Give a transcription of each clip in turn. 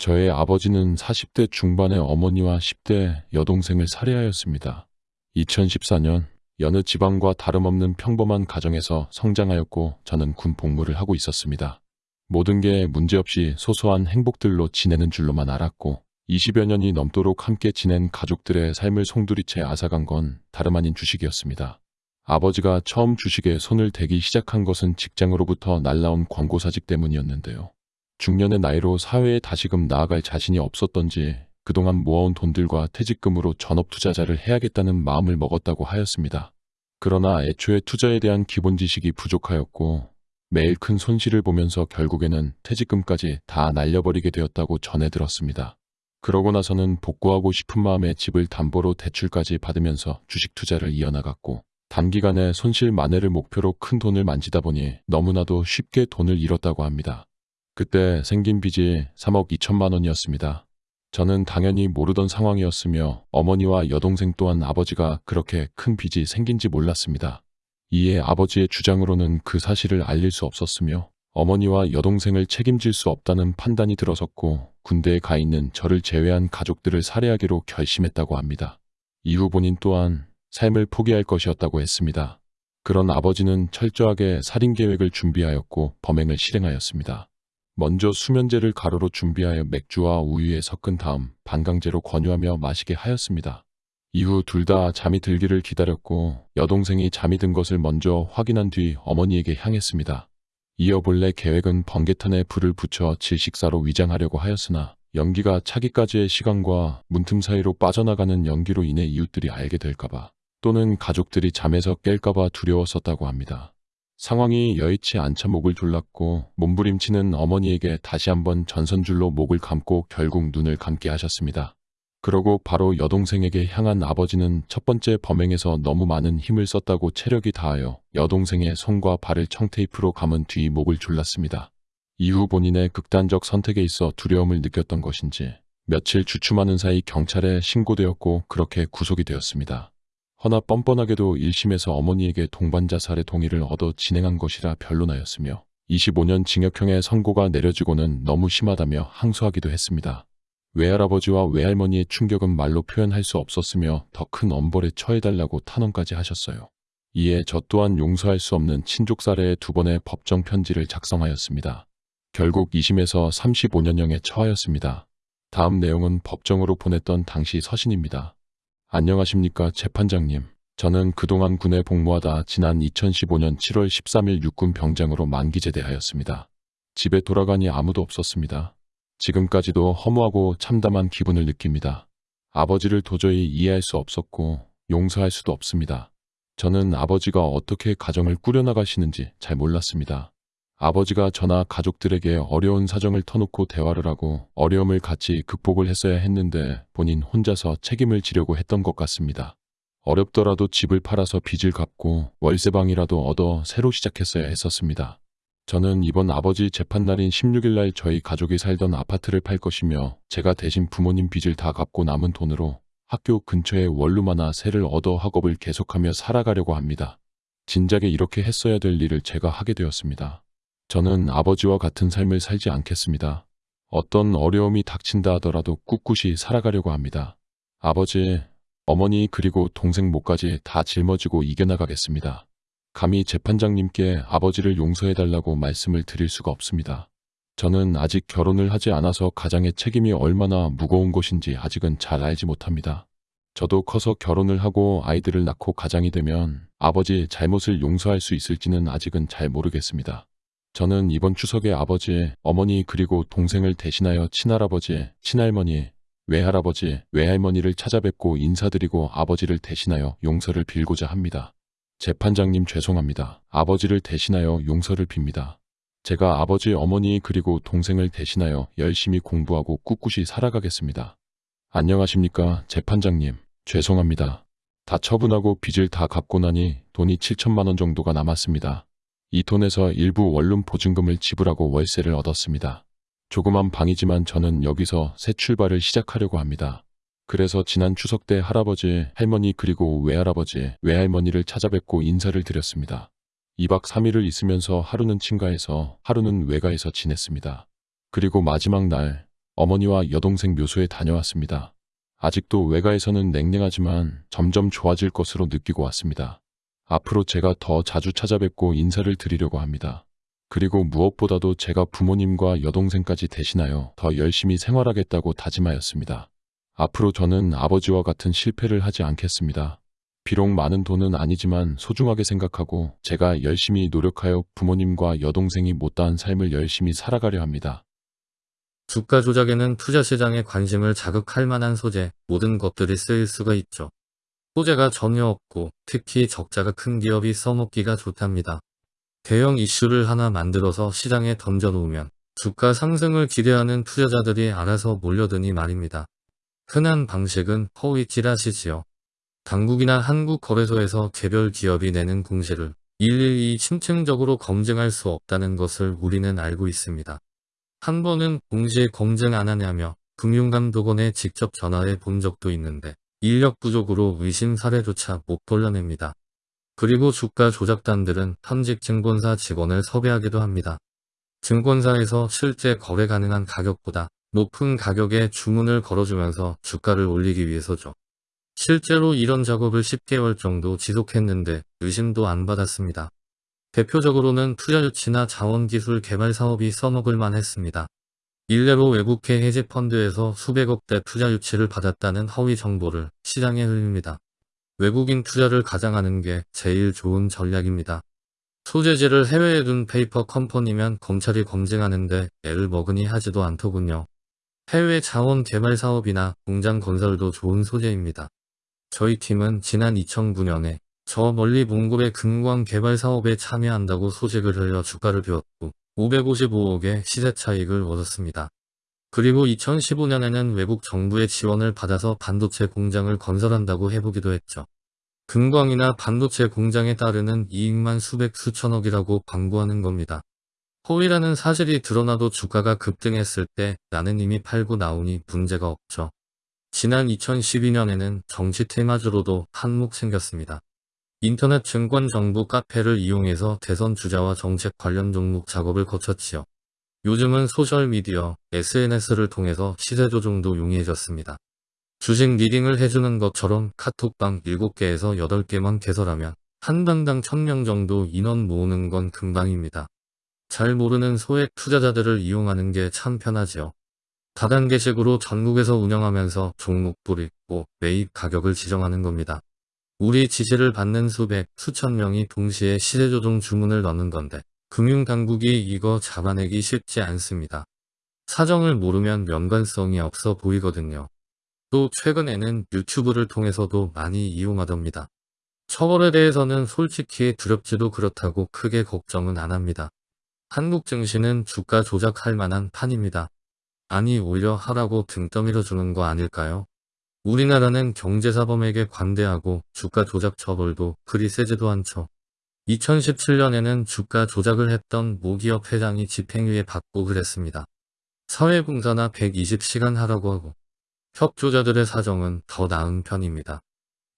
저의 아버지는 40대 중반의 어머니와 10대 여동생을 살해하였습니다. 2014년 여느 지방과 다름없는 평범한 가정에서 성장하였고 저는 군 복무를 하고 있었습니다. 모든 게 문제없이 소소한 행복들로 지내는 줄로만 알았고 20여 년이 넘도록 함께 지낸 가족들의 삶을 송두리째 앗아간 건 다름 아닌 주식이었습니다. 아버지가 처음 주식에 손을 대기 시작한 것은 직장으로부터 날라온 광고사직 때문이었는데요. 중년의 나이로 사회에 다시금 나아갈 자신이 없었던지 그동안 모아온 돈들과 퇴직금으로 전업 투자자를 해야겠다는 마음을 먹었다고 하였습니다. 그러나 애초에 투자에 대한 기본 지식이 부족하였고 매일 큰 손실을 보면서 결국에는 퇴직금까지 다 날려버리게 되었다고 전해 들었습니다. 그러고 나서는 복구하고 싶은 마음에 집을 담보로 대출까지 받으면서 주식 투자를 이어나갔고 단기간에 손실 만회를 목표로 큰 돈을 만지다 보니 너무나도 쉽게 돈을 잃었다고 합니다. 그때 생긴 빚이 3억 2천만 원이었습니다. 저는 당연히 모르던 상황이었으며 어머니와 여동생 또한 아버지가 그렇게 큰 빚이 생긴지 몰랐습니다. 이에 아버지의 주장으로는 그 사실을 알릴 수 없었으며 어머니와 여동생을 책임질 수 없다는 판단이 들어섰고 군대에 가 있는 저를 제외한 가족들을 살해하기로 결심했다고 합니다. 이후 본인 또한 삶을 포기할 것이었다고 했습니다. 그런 아버지는 철저하게 살인 계획을 준비하였고 범행을 실행하였습니다. 먼저 수면제를 가루로 준비하여 맥주와 우유에 섞은 다음 반강제로 권유하며 마시게 하였습니다. 이후 둘 다 잠이 들기를 기다렸고 여동생이 잠이 든 것을 먼저 확인한 뒤 어머니에게 향했습니다. 이어 본래 계획은 번개탄에 불을 붙여 질식사로 위장하려고 하였으나 연기가 차기까지의 시간과 문틈 사이로 빠져나가는 연기로 인해 이웃들이 알게 될까봐 또는 가족들이 잠에서 깰까봐 두려웠었다고 합니다. 상황이 여의치 않자 목을 졸랐고 몸부림치는 어머니에게 다시 한번 전선줄로 목을 감고 결국 눈을 감게 하셨습니다. 그러고 바로 여동생에게 향한 아버지는 첫 번째 범행에서 너무 많은 힘을 썼다고 체력이 다하여 여동생의 손과 발을 청테이프로 감은 뒤 목을 졸랐습니다. 이후 본인의 극단적 선택에 있어 두려움을 느꼈던 것인지 며칠 주춤하는 사이 경찰에 신고되었고 그렇게 구속이 되었습니다. 허나 뻔뻔하게도 1심에서 어머니에게 동반자살의 동의를 얻어 진행한 것이라 변론하였으며 25년 징역형의 선고가 내려지고는 너무 심하다며 항소하기도 했습니다. 외할아버지와 외할머니의 충격은 말로 표현할 수 없었으며 더 큰 엄벌에 처해달라고 탄원까지 하셨어요. 이에 저 또한 용서할 수 없는 친족 살해의 두 번의 법정 편지를 작성하였습니다. 결국 2심에서 35년형에 처하였습니다. 다음 내용은 법정으로 보냈던 당시 서신입니다. 안녕하십니까 재판장님. 저는 그동안 군에 복무하다 지난 2015년 7월 13일 육군 병장으로 만기 제대하였습니다. 집에 돌아가니 아무도 없었습니다. 지금까지도 허무하고 참담한 기분을 느낍니다. 아버지를 도저히 이해할 수 없었고 용서할 수도 없습니다. 저는 아버지가 어떻게 가정을 꾸려나가시는지 잘 몰랐습니다. 아버지가 저나 가족들에게 어려운 사정을 터놓고 대화를 하고 어려움을 같이 극복을 했어야 했는데 본인 혼자서 책임을 지려고 했던 것 같습니다. 어렵더라도 집을 팔아서 빚을 갚고 월세방이라도 얻어 새로 시작했어야 했었습니다. 저는 이번 아버지 재판날인 16일날 저희 가족이 살던 아파트를 팔 것이며 제가 대신 부모님 빚을 다 갚고 남은 돈으로 학교 근처에 원룸 하나 새를 얻어 학업을 계속하며 살아가려고 합니다. 진작에 이렇게 했어야 될 일을 제가 하게 되었습니다. 저는 아버지와 같은 삶을 살지 않겠습니다. 어떤 어려움이 닥친다 하더라도 꿋꿋이 살아가려고 합니다. 아버지, 어머니 그리고 동생 목까지 다 짊어지고 이겨나가겠습니다. 감히 재판장님께 아버지를 용서해달라고 말씀을 드릴 수가 없습니다. 저는 아직 결혼을 하지 않아서 가장의 책임이 얼마나 무거운 것인지 아직은 잘 알지 못합니다. 저도 커서 결혼을 하고 아이들을 낳고 가장이 되면 아버지 잘못을 용서할 수 있을지는 아직은 잘 모르겠습니다. 저는 이번 추석에 아버지, 어머니 그리고 동생을 대신하여 친할아버지, 친할머니, 외할아버지, 외할머니를 찾아뵙고 인사드리고 아버지를 대신하여 용서를 빌고자 합니다. 재판장님 죄송합니다. 아버지를 대신하여 용서를 빕니다. 제가 아버지, 어머니 그리고 동생을 대신하여 열심히 공부하고 꿋꿋이 살아가겠습니다. 안녕하십니까 재판장님. 죄송합니다. 다 처분하고 빚을 다 갚고 나니 돈이 7천만 원 정도가 남았습니다. 이 돈에서 일부 원룸 보증금을 지불하고 월세를 얻었습니다. 조그만 방이지만 저는 여기서 새 출발을 시작하려고 합니다. 그래서 지난 추석 때 할아버지, 할머니 그리고 외할아버지, 외할머니를 찾아뵙고 인사를 드렸습니다. 2박 3일을 있으면서 하루는 친가에서 하루는 외가에서 지냈습니다. 그리고 마지막 날 어머니와 여동생 묘소에 다녀왔습니다. 아직도 외가에서는 냉랭하지만 점점 좋아질 것으로 느끼고 왔습니다. 앞으로 제가 더 자주 찾아뵙고 인사를 드리려고 합니다. 그리고 무엇보다도 제가 부모님과 여동생까지 대신하여 더 열심히 생활하겠다고 다짐하였습니다. 앞으로 저는 아버지와 같은 실패를 하지 않겠습니다. 비록 많은 돈은 아니지만 소중하게 생각하고 제가 열심히 노력하여 부모님과 여동생이 못다한 삶을 열심히 살아가려 합니다. 주가 조작에는 투자 시장의 관심을 자극할 만한 소재, 모든 것들이 쓰일 수가 있죠. 소재가 전혀 없고 특히 적자가 큰 기업이 써먹기가 좋답니다. 대형 이슈를 하나 만들어서 시장에 던져놓으면 주가 상승을 기대하는 투자자들이 알아서 몰려드니 말입니다. 흔한 방식은 허위 찌라시지요. 당국이나 한국거래소에서 개별 기업이 내는 공시를 일일이 심층적으로 검증할 수 없다는 것을 우리는 알고 있습니다. 한 번은 공시에 검증 안 하냐며 금융감독원에 직접 전화해 본 적도 있는데 인력 부족으로 의심 사례조차 못 돌려냅니다. 그리고 주가 조작단들은 현직 증권사 직원을 섭외하기도 합니다. 증권사에서 실제 거래 가능한 가격보다 높은 가격에 주문을 걸어주면서 주가를 올리기 위해서죠. 실제로 이런 작업을 10개월 정도 지속했는데 의심도 안 받았습니다. 대표적으로는 투자유치나 자원기술 개발 사업이 써먹을 만 했습니다. 일례로 외국계 헤지펀드에서 수백억대 투자 유치를 받았다는 허위 정보를 시장에 흘립니다. 외국인 투자를 가장하는 게 제일 좋은 전략입니다. 소재지를 해외에 둔 페이퍼 컴퍼니면 검찰이 검증하는데 애를 먹으니 하지도 않더군요. 해외 자원 개발 사업이나 공장 건설도 좋은 소재입니다. 저희 팀은 지난 2009년에 저 멀리 몽골의 금광 개발 사업에 참여한다고 소식을 흘려 주가를 비웠고 555억의 시세 차익을 얻었습니다. 그리고 2015년에는 외국 정부의 지원을 받아서 반도체 공장을 건설한다고 해보기도 했죠. 금광이나 반도체 공장에 따르는 이익만 수백 수천억이라고 광고하는 겁니다. 허위라는 사실이 드러나도 주가가 급등했을 때 나는 이미 팔고 나오니 문제가 없죠. 지난 2012년에는 정치 테마주로도 한몫 생겼습니다. 인터넷 증권 정보 카페를 이용해서 대선 주자와 정책 관련 종목 작업을 거쳤지요. 요즘은 소셜미디어, SNS를 통해서 시세 조종도 용이해졌습니다. 주식 리딩을 해주는 것처럼 카톡방 7개에서 8개만 개설하면 한 당당 1000명 정도 인원 모으는 건 금방입니다. 잘 모르는 소액 투자자들을 이용하는 게 참 편하지요. 다단계식으로 전국에서 운영하면서 종목불 읽고 매입 가격을 지정하는 겁니다. 우리 지시를 받는 수백, 수천 명이 동시에 시세조정 주문을 넣는 건데 금융당국이 이거 잡아내기 쉽지 않습니다. 사정을 모르면 연관성이 없어 보이거든요. 또 최근에는 유튜브를 통해서도 많이 이용하답니다. 처벌에 대해서는 솔직히 두렵지도 그렇다고 크게 걱정은 안 합니다. 한국 증시는 주가 조작할 만한 판입니다. 아니 오히려 하라고 등 떠밀어 주는 거 아닐까요? 우리나라는 경제사범에게 관대하고 주가 조작 처벌도 세지도 않죠. 2017년에는 주가 조작을 했던 모기업 회장이 집행유예 받고 그랬습니다. 사회봉사나 120시간 하라고 하고 협조자들의 사정은 더 나은 편입니다.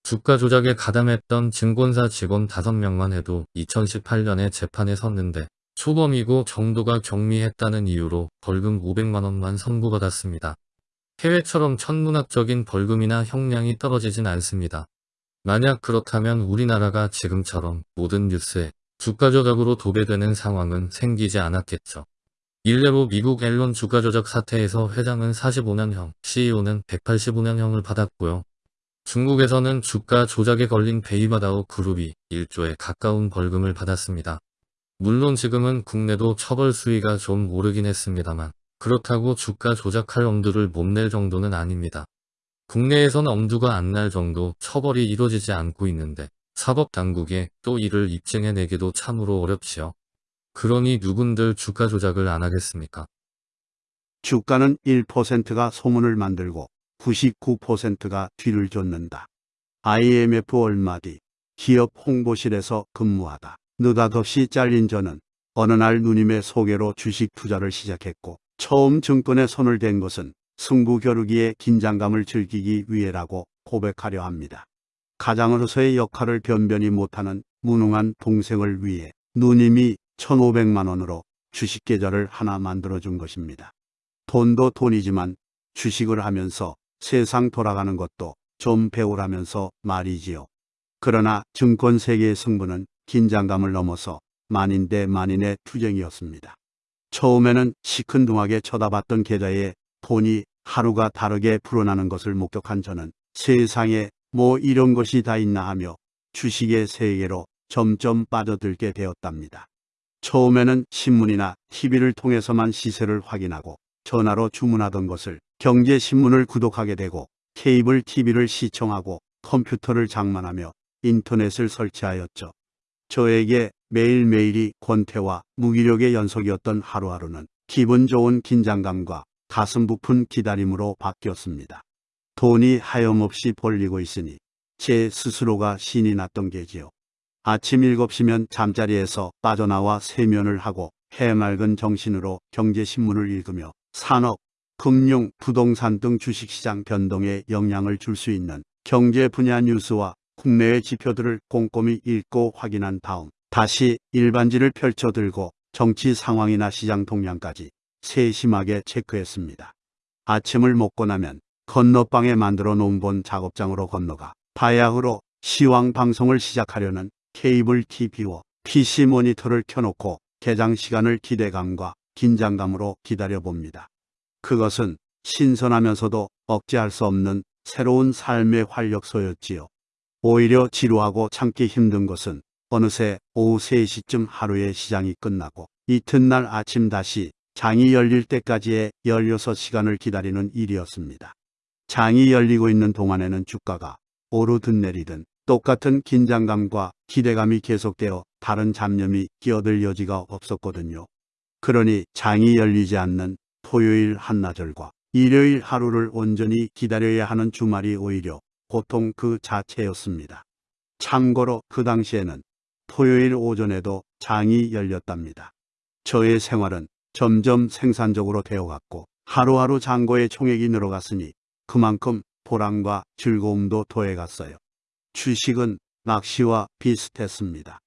주가 조작에 가담했던 증권사 직원 5명만 해도 2018년에 재판에 섰는데 초범이고 정도가 경미했다는 이유로 벌금 500만원만 선고받았습니다. 해외처럼 천문학적인 벌금이나 형량이 떨어지진 않습니다. 만약 그렇다면 우리나라가 지금처럼 모든 뉴스에 주가 조작으로 도배되는 상황은 생기지 않았겠죠. 일례로 미국 앨런 주가 조작 사태에서 회장은 45년형, CEO는 185년형을 받았고요. 중국에서는 주가 조작에 걸린 베이바다오 그룹이 1조에 가까운 벌금을 받았습니다. 물론 지금은 국내도 처벌 수위가 좀 오르긴 했습니다만 그렇다고 주가 조작할 엄두를 못 낼 정도는 아닙니다. 국내에선 엄두가 안 날 정도 처벌이 이루어지지 않고 있는데 사법당국에 또 이를 입증해내기도 참으로 어렵지요. 그러니 누군들 주가 조작을 안 하겠습니까? 주가는 1%가 소문을 만들고 99%가 뒤를 쫓는다. IMF 얼마 뒤 기업 홍보실에서 근무하다 느닷없이 잘린 저는 어느 날 누님의 소개로 주식 투자를 시작했고 처음 증권에 손을 댄 것은 승부 겨루기의 긴장감을 즐기기 위해라고 고백하려 합니다. 가장으로서의 역할을 변변히 못하는 무능한 동생을 위해 누님이 1,500만 원으로 주식 계좌를 하나 만들어준 것입니다. 돈도 돈이지만 주식을 하면서 세상 돌아가는 것도 좀 배우라면서 말이지요. 그러나 증권 세계의 승부는 긴장감을 넘어서 만인 대 만인의 투쟁이었습니다. 처음에는 시큰둥하게 쳐다봤던 계좌에 돈이 하루가 다르게 불어나는 것을 목격한 저는 세상에 뭐 이런 것이 다 있나 하며 주식의 세계로 점점 빠져들게 되었답니다. 처음에는 신문이나 TV를 통해서만 시세를 확인하고 전화로 주문하던 것을 경제신문을 구독하게 되고 케이블 TV를 시청하고 컴퓨터를 장만하며 인터넷을 설치하였죠. 저에게 매일매일이 권태와 무기력의 연속이었던 하루하루는 기분 좋은 긴장감과 가슴 부푼 기다림으로 바뀌었습니다. 돈이 하염없이 벌리고 있으니 제 스스로가 신이 났던 게지요. 아침 7시면 잠자리에서 빠져나와 세면을 하고 해맑은 정신으로 경제신문을 읽으며 산업, 금융, 부동산 등 주식시장 변동에 영향을 줄 수 있는 경제 분야 뉴스와 국내외 지표들을 꼼꼼히 읽고 확인한 다음 다시 일반지를 펼쳐들고 정치 상황이나 시장 동향까지 세심하게 체크했습니다. 아침을 먹고 나면 건너방에 만들어 놓은 본 작업장으로 건너가 바야흐로 시황 방송을 시작하려는 케이블 TV와 PC 모니터를 켜놓고 개장 시간을 기대감과 긴장감으로 기다려봅니다. 그것은 신선하면서도 억제할 수 없는 새로운 삶의 활력소였지요. 오히려 지루하고 참기 힘든 것은 어느새 오후 3시쯤 하루의 시장이 끝나고 이튿날 아침 다시 장이 열릴 때까지의 16시간을 기다리는 일이었습니다. 장이 열리고 있는 동안에는 주가가 오르든 내리든 똑같은 긴장감과 기대감이 계속되어 다른 잡념이 끼어들 여지가 없었거든요. 그러니 장이 열리지 않는 토요일 한나절과 일요일 하루를 온전히 기다려야 하는 주말이 오히려 고통 그 자체였습니다. 참고로 그 당시에는 토요일 오전에도 장이 열렸답니다. 저의 생활은 점점 생산적으로 되어갔고 하루하루 잔고의 총액이 늘어갔으니 그만큼 보람과 즐거움도 더해갔어요. 주식은 낚시와 비슷했습니다.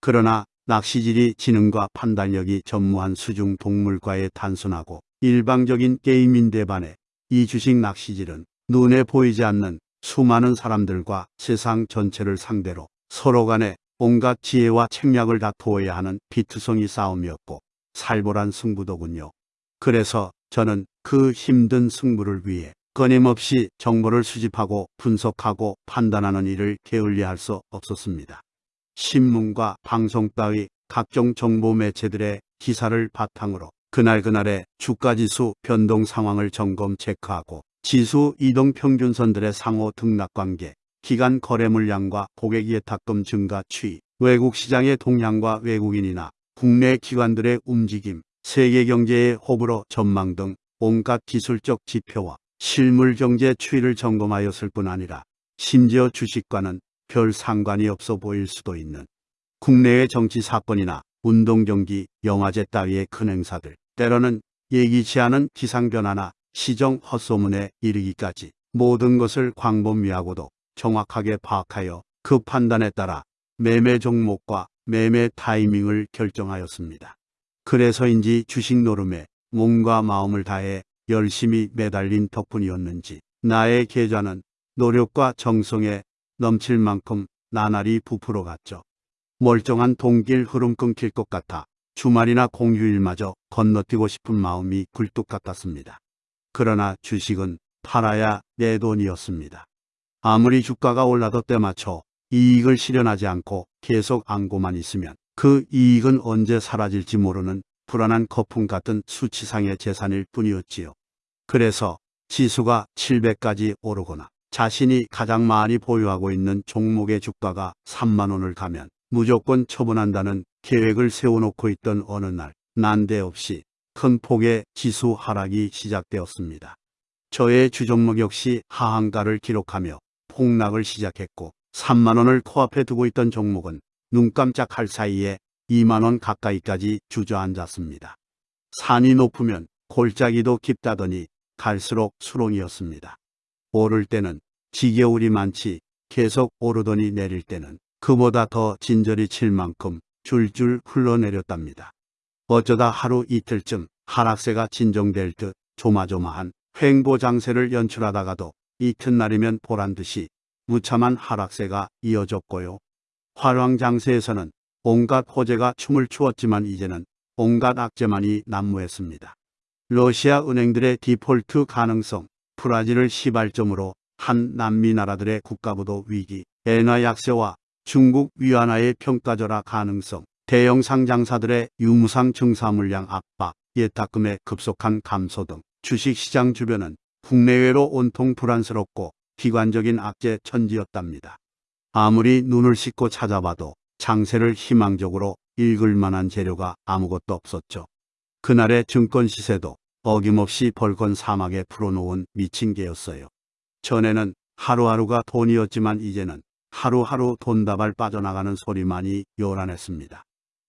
그러나 낚시질이 지능과 판단력이 전무한 수중 동물과의 단순하고 일방적인 게임인데 반해 이 주식 낚시질은 눈에 보이지 않는 수많은 사람들과 세상 전체를 상대로 서로 간에 온갖 지혜와 책략을 다투어야 하는 비투성이 싸움이었고 살벌한 승부더군요. 그래서 저는 그 힘든 승부를 위해 끊임없이 정보를 수집하고 분석하고 판단하는 일을 게을리할 수 없었습니다. 신문과 방송 따위 각종 정보 매체들의 기사를 바탕으로 그날그날의 주가지수 변동 상황을 점검 체크하고 지수 이동 평균선들의 상호 등락 관계, 기간 거래 물량과 고객 예탁금 증가 추이, 외국 시장의 동향과 외국인이나 국내 기관들의 움직임, 세계 경제의 호불호 전망 등 온갖 기술적 지표와 실물 경제 추이를 점검하였을 뿐 아니라 심지어 주식과는 별 상관이 없어 보일 수도 있는 국내의 정치 사건이나 운동 경기, 영화제 따위의 큰 행사들, 때로는 예기치 않은 기상 변화나 시정 헛소문에 이르기까지 모든 것을 광범위하고도 정확하게 파악하여 그 판단에 따라 매매 종목과 매매 타이밍을 결정하였습니다. 그래서인지 주식 노름에 몸과 마음을 다해 열심히 매달린 덕분이었는지 나의 계좌는 노력과 정성에 넘칠 만큼 나날이 부풀어 갔죠. 멀쩡한 동길 흐름 끊길 것 같아 주말이나 공휴일마저 건너뛰고 싶은 마음이 굴뚝 같았습니다. 그러나 주식은 팔아야 내 돈이었습니다. 아무리 주가가 올라도 때맞춰 이익을 실현하지 않고 계속 안고만 있으면 그 이익은 언제 사라질지 모르는 불안한 거품 같은 수치상의 재산일 뿐이었지요. 그래서 지수가 700까지 오르거나 자신이 가장 많이 보유하고 있는 종목의 주가가 3만 원을 가면 무조건 처분한다는 계획을 세워놓고 있던 어느 날 난데없이 큰 폭의 지수 하락이 시작되었습니다. 저의 주종목 역시 하한가를 기록하며 폭락을 시작했고 3만원을 코앞에 두고 있던 종목은 눈 깜짝할 사이에 2만원 가까이까지 주저앉았습니다. 산이 높으면 골짜기도 깊다더니 갈수록 수렁이었습니다. 오를 때는 지겨울이 많지 계속 오르더니 내릴 때는 그보다 더 진절이 칠 만큼 줄줄 흘러내렸답니다. 어쩌다 하루 이틀쯤 하락세가 진정될 듯 조마조마한 횡보 장세를 연출하다가도 이튿날이면 보란 듯이 무참한 하락세가 이어졌고요. 화랑 장세에서는 온갖 호재가 춤을 추었지만 이제는 온갖 악재만이 난무했습니다. 러시아 은행들의 디폴트 가능성, 브라질을 시발점으로 한 남미 나라들의 국가부도 위기, 엔화 약세와 중국 위안화의 평가절하 가능성, 대형 상장사들의 유무상 증사 물량 압박, 예탁금의 급속한 감소 등 주식시장 주변은 국내외로 온통 불안스럽고 비관적인 악재 천지였답니다. 아무리 눈을 씻고 찾아봐도 장세를 희망적으로 읽을 만한 재료가 아무것도 없었죠. 그날의 증권 시세도 어김없이 벌건 사막에 풀어놓은 미친 개였어요. 전에는 하루하루가 돈이었지만 이제는 하루하루 돈다발 빠져나가는 소리만이 요란했습니다.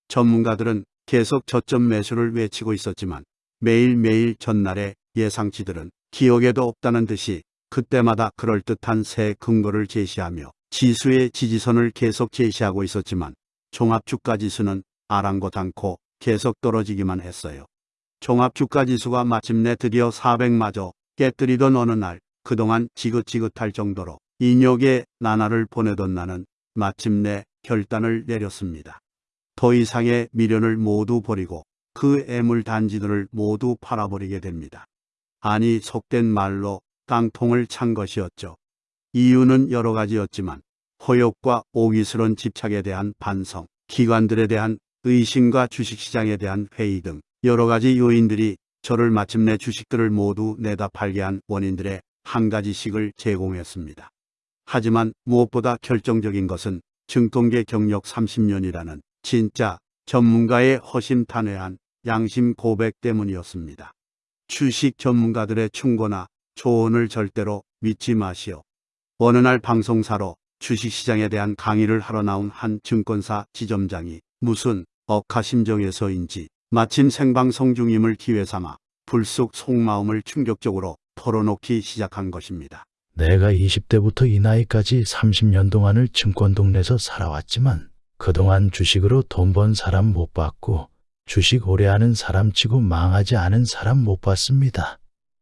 전문가들은 계속 저점 매수를 외치고 있었지만 매일매일 전날의 예상치들은 기억에도 없다는 듯이 그때마다 그럴듯한 새 근거를 제시하며 지수의 지지선을 계속 제시하고 있었지만 종합주가지수는 아랑곳 않고 계속 떨어지기만 했어요. 종합주가지수가 마침내 드디어 400마저 깨뜨리던 어느 날 그동안 지긋지긋할 정도로 인욕의 나날을 보내던 나는 마침내 결단을 내렸습니다. 더 이상의 미련을 모두 버리고 그 애물 단지들을 모두 팔아버리게 됩니다. 아니 속된 말로 깡통을 찬 것이었죠. 이유는 여러 가지였지만 호욕과 오기스런 집착에 대한 반성, 기관들에 대한 의심과 주식시장에 대한 회의 등 여러 가지 요인들이 저를 마침내 주식들을 모두 내다 팔게 한 원인들의 한 가지씩을 제공했습니다. 하지만 무엇보다 결정적인 것은 증권계 경력 30년이라는 진짜 전문가의 허심탄회한 양심 고백 때문이었습니다. 주식 전문가들의 충고나 조언을 절대로 믿지 마시오. 어느 날 방송사로 주식시장에 대한 강의를 하러 나온 한 증권사 지점장이 무슨 억하심정에서인지 마침 생방송 중임을 기회 삼아 불쑥 속마음을 충격적으로 털어놓기 시작한 것입니다. 내가 20대부터 이 나이까지 30년 동안을 증권 동네에서 살아왔지만 그동안 주식으로 돈 번 사람 못 봤고 주식 오래 하는 사람 치고 망하지 않은 사람 못 봤습니다.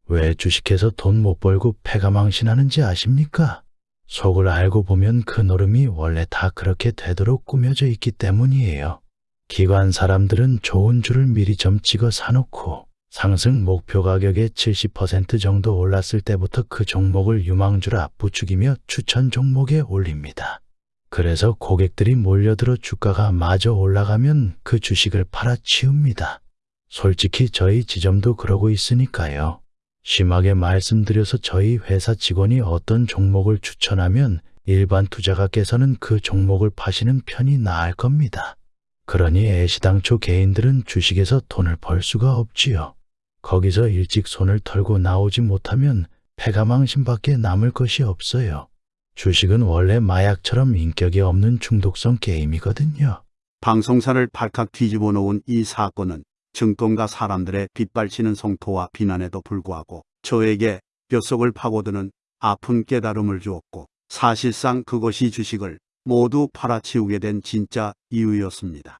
왜 주식해서 돈 못 벌고 패가 망신하는지 아십니까? 속을 알고 보면 그 노름이 원래 다 그렇게 되도록 꾸며져 있기 때문이에요. 기관 사람들은 좋은 줄을 미리 점 찍어 사놓고 상승 목표 가격의 70% 정도 올랐을 때부터 그 종목을 유망주라 부추기며 추천 종목에 올립니다. 그래서 고객들이 몰려들어 주가가 마저 올라가면 그 주식을 팔아치웁니다. 솔직히 저희 지점도 그러고 있으니까요. 심하게 말씀드려서 저희 회사 직원이 어떤 종목을 추천하면 일반 투자가께서는 그 종목을 파시는 편이 나을 겁니다. 그러니 애시당초 개인들은 주식에서 돈을 벌 수가 없지요. 거기서 일찍 손을 털고 나오지 못하면 패가망신밖에 남을 것이 없어요. 주식은 원래 마약처럼 인격이 없는 중독성 게임이거든요. 방송사를 발칵 뒤집어 놓은 이 사건은 증권가 사람들의 빗발치는 성토와 비난에도 불구하고 저에게 뼛속을 파고드는 아픈 깨달음을 주었고 사실상 그것이 주식을 모두 팔아치우게 된 진짜 이유였습니다.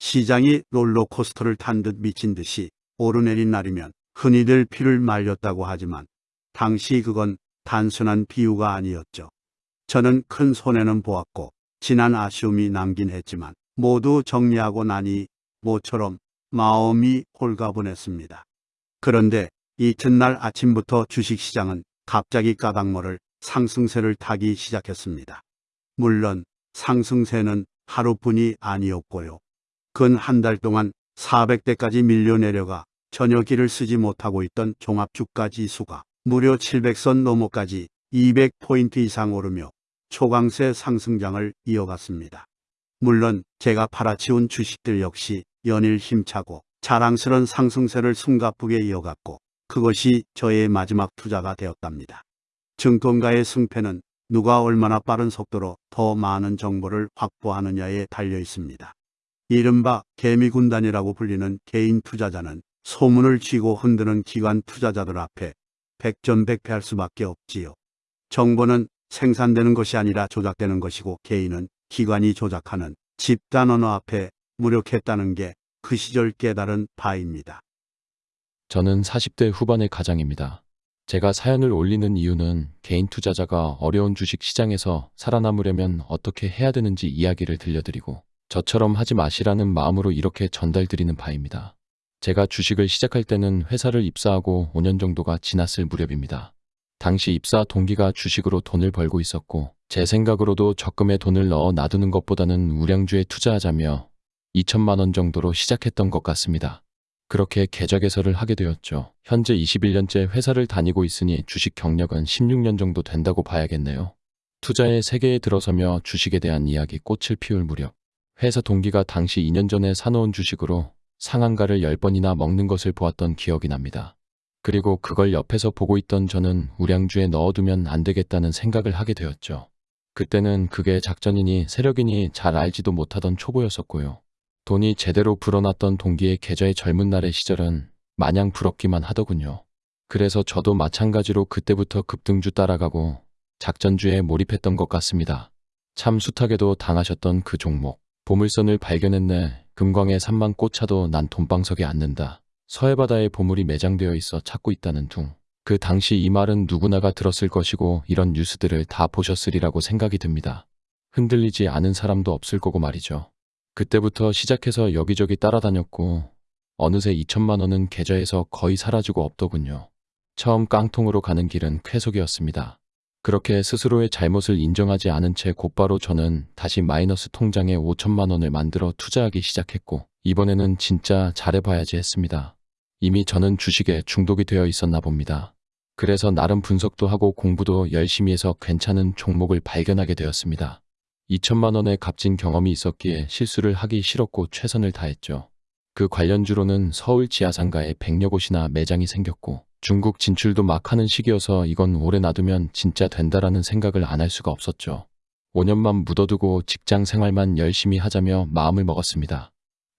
시장이 롤러코스터를 탄 듯 미친 듯이 오르내린 날이면 흔히들 피를 말렸다고 하지만 당시 그건 단순한 비유가 아니었죠. 저는 큰 손해는 보았고 지난 아쉬움이 남긴 했지만 모두 정리하고 나니 모처럼 마음이 홀가분했습니다. 그런데 이튿날 아침부터 주식시장은 갑자기 까닭모를 상승세를 타기 시작했습니다. 물론 상승세는 하루뿐이 아니었고요. 근 한 달 동안 400대까지 밀려 내려가 전혀 길을 쓰지 못하고 있던 종합주가 지수가 무려 700선 넘어까지 200포인트 이상 오르며 초강세 상승장을 이어갔습니다. 물론 제가 팔아치운 주식들 역시 연일 힘차고 자랑스런 상승세를 숨가쁘게 이어갔고 그것이 저의 마지막 투자가 되었답니다. 증권가의 승패는 누가 얼마나 빠른 속도로 더 많은 정보를 확보하느냐에 달려 있습니다. 이른바 개미군단이라고 불리는 개인 투자자는 소문을 쥐고 흔드는 기관 투자자들 앞에 백전백패할 수밖에 없지요. 정보는 생산되는 것이 아니라 조작되는 것이고 개인은 기관이 조작하는 집단 언어 앞에 무력했다는 게 그 시절 깨달은 바입니다. 저는 40대 후반의 가장입니다. 제가 사연을 올리는 이유는 개인 투자자가 어려운 주식 시장에서 살아남으려면 어떻게 해야 되는지 이야기를 들려드리고 저처럼 하지 마시라는 마음으로 이렇게 전달드리는 바입니다. 제가 주식을 시작할 때는 회사를 입사하고 5년 정도가 지났을 무렵입니다. 당시 입사 동기가 주식으로 돈을 벌고 있었고 제 생각으로도 적금에 돈을 넣어 놔두는 것보다는 우량주에 투자하자며 2천만 원 정도로 시작했던 것 같습니다. 그렇게 계좌 개설을 하게 되었죠. 현재 21년째 회사를 다니고 있으니 주식 경력은 16년 정도 된다고 봐야겠네요. 투자의 세계에 들어서며 주식에 대한 이야기 꽃을 피울 무렵 회사 동기가 당시 2년 전에 사놓은 주식으로 상한가를 10번이나 먹는 것을 보았던 기억이 납니다. 그리고 그걸 옆에서 보고 있던 저는 우량주에 넣어두면 안 되겠다는 생각을 하게 되었죠. 그때는 그게 작전이니 세력이니 잘 알지도 못하던 초보였었고요. 돈이 제대로 불어났던 동기의 계좌의 젊은 날의 시절은 마냥 부럽기만 하더군요. 그래서 저도 마찬가지로 그때부터 급등주 따라가고 작전주에 몰입했던 것 같습니다. 참 숱하게도 당하셨던 그 종목. 보물선을 발견했네. 금광의 산만 꽃차도 난 돈방석에 앉는다. 서해바다에 보물이 매장되어 있어 찾고 있다는 둥. 그 당시 이 말은 누구나가 들었을 것이고 이런 뉴스들을 다 보셨으리라고 생각이 듭니다. 흔들리지 않은 사람도 없을 거고 말이죠. 그때부터 시작해서 여기저기 따라다녔고 어느새 2천만 원은 계좌에서 거의 사라지고 없더군요. 처음 깡통으로 가는 길은 쾌속이었습니다. 그렇게 스스로의 잘못을 인정하지 않은 채 곧바로 저는 다시 마이너스 통장에 5천만 원을 만들어 투자하기 시작했고 이번에는 진짜 잘해봐야지 했습니다. 이미 저는 주식에 중독이 되어 있었나 봅니다. 그래서 나름 분석도 하고 공부도 열심히 해서 괜찮은 종목을 발견하게 되었습니다. 2천만 원의 값진 경험이 있었기에 실수를 하기 싫었고 최선을 다했죠. 그 관련주로는 서울 지하상가에 100여 곳이나 매장이 생겼고 중국 진출도 막 하는 시기여서 이건 오래 놔두면 진짜 된다라는 생각을 안 할 수가 없었죠. 5년만 묻어두고 직장 생활만 열심히 하자며 마음을 먹었습니다.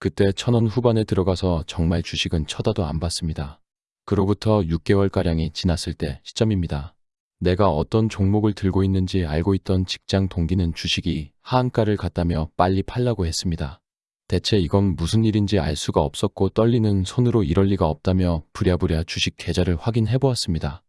그때 천 원 후반에 들어가서 정말 주식은 쳐다도 안 봤습니다. 그로부터 6개월가량이 지났을 때 시점입니다. 내가 어떤 종목을 들고 있는지 알고 있던 직장 동기는 주식이 하한가를 갔다며 빨리 팔라고 했습니다. 대체 이건 무슨 일인지 알 수가 없었고 떨리는 손으로 이럴 리가 없다며 부랴부랴 주식 계좌를 확인해 보았습니다.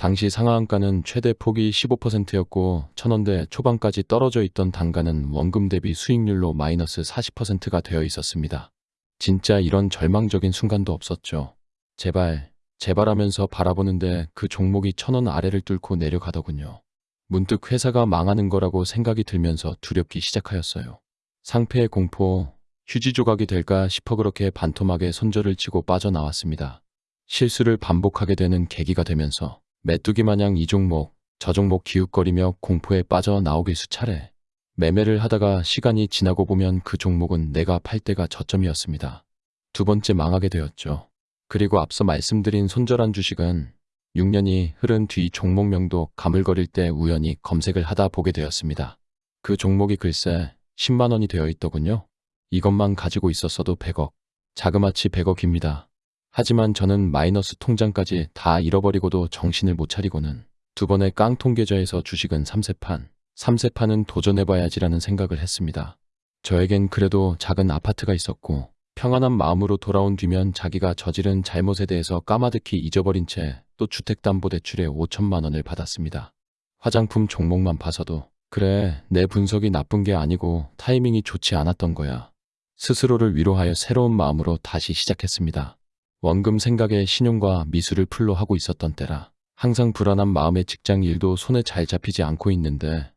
당시 상하한가는 최대 폭이 15%였고 천원대 초반까지 떨어져 있던 단가는 원금 대비 수익률로 마이너스 40%가 되어 있었습니다. 진짜 이런 절망적인 순간도 없었죠. 제발, 제발 하면서 바라보는데 그 종목이 천원 아래를 뚫고 내려가더군요. 문득 회사가 망하는 거라고 생각이 들면서 두렵기 시작하였어요. 상패의 공포, 휴지 조각이 될까 싶어 그렇게 반토막에 손절을 치고 빠져나왔습니다. 실수를 반복하게 되는 계기가 되면서 메뚜기 마냥 이 종목, 저 종목 기웃거리며 공포에 빠져 나오길 수차례. 매매를 하다가 시간이 지나고 보면 그 종목은 내가 팔 때가 저점이었습니다. 두 번째 망하게 되었죠. 그리고 앞서 말씀드린 손절한 주식은 6년이 흐른 뒤 종목명도 가물거릴 때 우연히 검색을 하다 보게 되었습니다. 그 종목이 글쎄 10만 원이 되어 있더군요. 이것만 가지고 있었어도 100억. 자그마치 100억입니다. 하지만 저는 마이너스 통장까지 다 잃어버리고도 정신을 못 차리고는 두 번의 깡통 계좌에서 주식은 3세판, 3세판은 도전해봐야지라는 생각을 했습니다. 저에겐 그래도 작은 아파트가 있었고 평안한 마음으로 돌아온 뒤면 자기가 저지른 잘못에 대해서 까마득히 잊어버린 채 또 주택담보대출에 5천만 원을 받았습니다. 화장품 종목만 봐서도 그래 내 분석이 나쁜 게 아니고 타이밍이 좋지 않았던 거야. 스스로를 위로하여 새로운 마음으로 다시 시작했습니다. 원금 생각에 신용과 미술을 풀로 하고 있었던 때라 항상 불안한 마음에 직장 일도 손에 잘 잡히지 않고 있는데